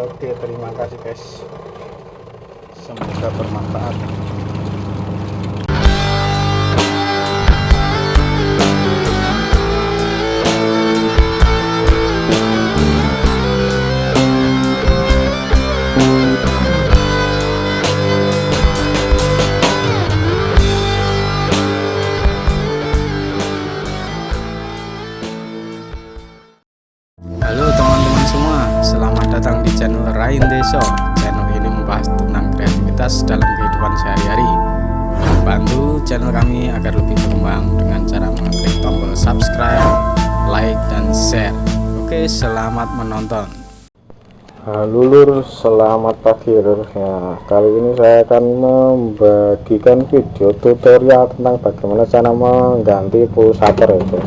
oke terima kasih guys. Semoga bermanfaat Channel ini membahas tentang kreativitas dalam kehidupan sehari-hari. Bantu channel kami agar lebih berkembang dengan cara mengklik tombol subscribe, like, dan share. Oke, selamat menonton. Halo lur, selamat pagi lur. Ya, kali ini saya akan membagikan video tutorial tentang bagaimana cara mengganti pulsator ya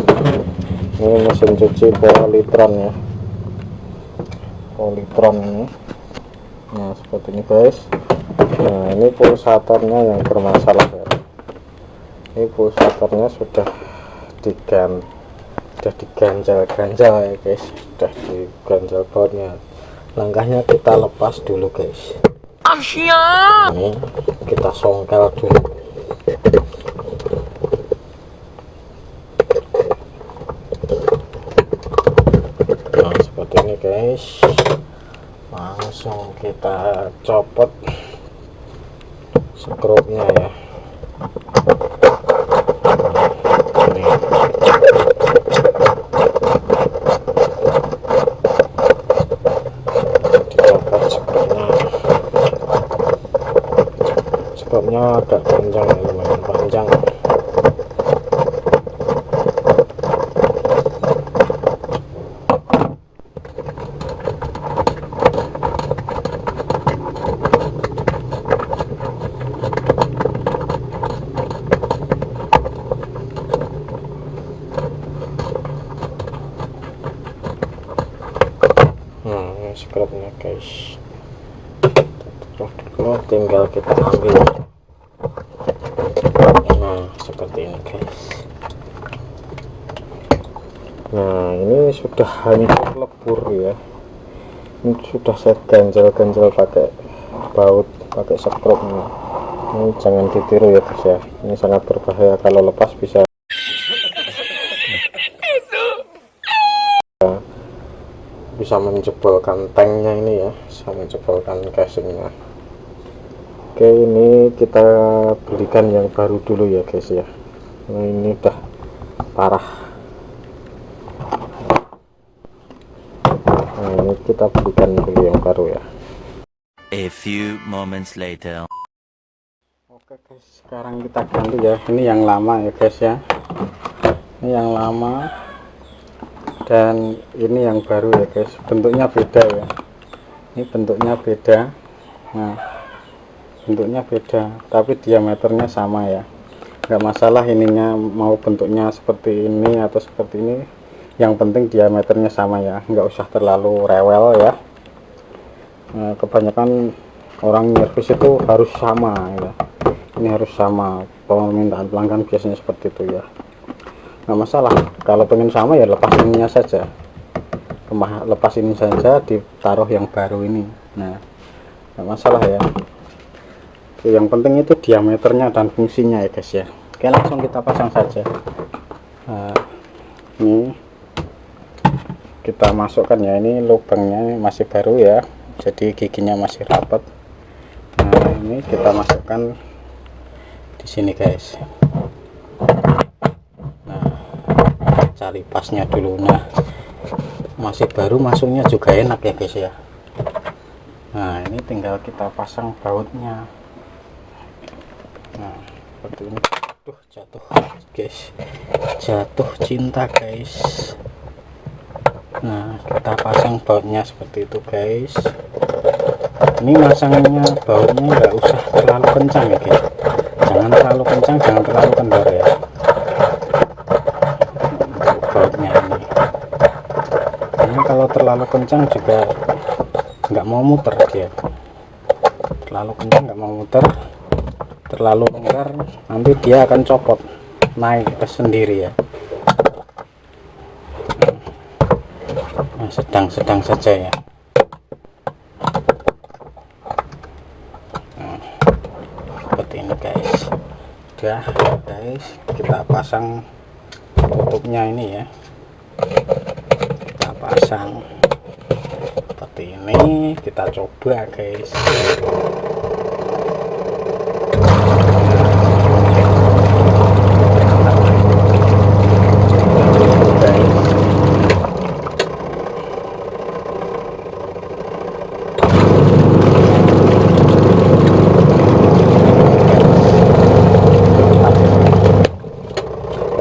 ini mesin cuci polytron ya polytron ini nah seperti ini guys. Nah ini pulsatornya yang bermasalah ya. Ini pulsatornya sudah digan sudah diganjal-ganjal ya guys. Sudah diganjal bautnya langkahnya kita lepas dulu guys. Ini kita songkel dulu. Nah seperti ini guys langsung kita copot skrupnya ya. Ini. Agak panjang ya lumayan panjang ini guys. Terus dulu tinggal kita ambil nah seperti ini guys. Nah ini sudah hancur lebur ya. Ini sudah saya ganjal-ganjal pakai baut pakai skrupnya ini. Jangan ditiru ya guys ya. Ini sangat berbahaya. Kalau lepas bisa bisa menjebolkan tanknya ini ya bisa menjebolkan casingnya. Oke ini kita belikan yang baru dulu ya guys ya. Nah ini udah parah. Nah ini kita belikan dulu yang baru ya. A few moments later. oke guys sekarang kita ganti ya. Ini yang lama ya guys ya. Ini yang lama dan ini yang baru ya guys. Bentuknya beda ya. Ini bentuknya beda. Nah bentuknya beda tapi diameternya sama ya. Enggak masalah ininya mau bentuknya seperti ini atau seperti ini. Yang penting diameternya sama ya. Enggak usah terlalu rewel ya. Nah, kebanyakan orang nyervis itu harus sama ya. Ini harus sama. Permintaan pelanggan biasanya seperti itu ya nggak masalah. Kalau pengen sama ya lepas ininya saja. Lepas ini saja ditaruh yang baru ini. Nah nggak masalah ya. Yang penting itu diameternya dan fungsinya ya guys ya. Oke langsung kita pasang saja. Nah, ini kita masukkan ya. Ini lubangnya masih baru ya. Jadi giginya masih rapat nah ini kita masukkan di sini guys cari pasnya dulu. Nah masih baru masuknya juga enak ya guys ya. Nah ini tinggal kita pasang bautnya. Nah seperti ini. Tuh jatuh guys. Jatuh cinta guys. Nah kita pasang bautnya seperti itu guys. Ini masangnya bautnya nggak usah terlalu kencang ya guys. Jangan terlalu kencang jangan terlalu kendor ya ini karena kalau terlalu kencang juga nggak mau muter dia. Terlalu kencang nggak mau muter terlalu longgar nanti dia akan copot naik ke sendiri ya. Nah, sedang-sedang nah, saja ya. Nah, seperti ini guys. Udah guys kita pasang tutupnya ini ya. Kita pasang seperti ini kita coba guys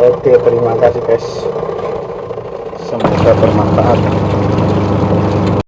Oke, terima kasih guys. Semoga bermanfaat.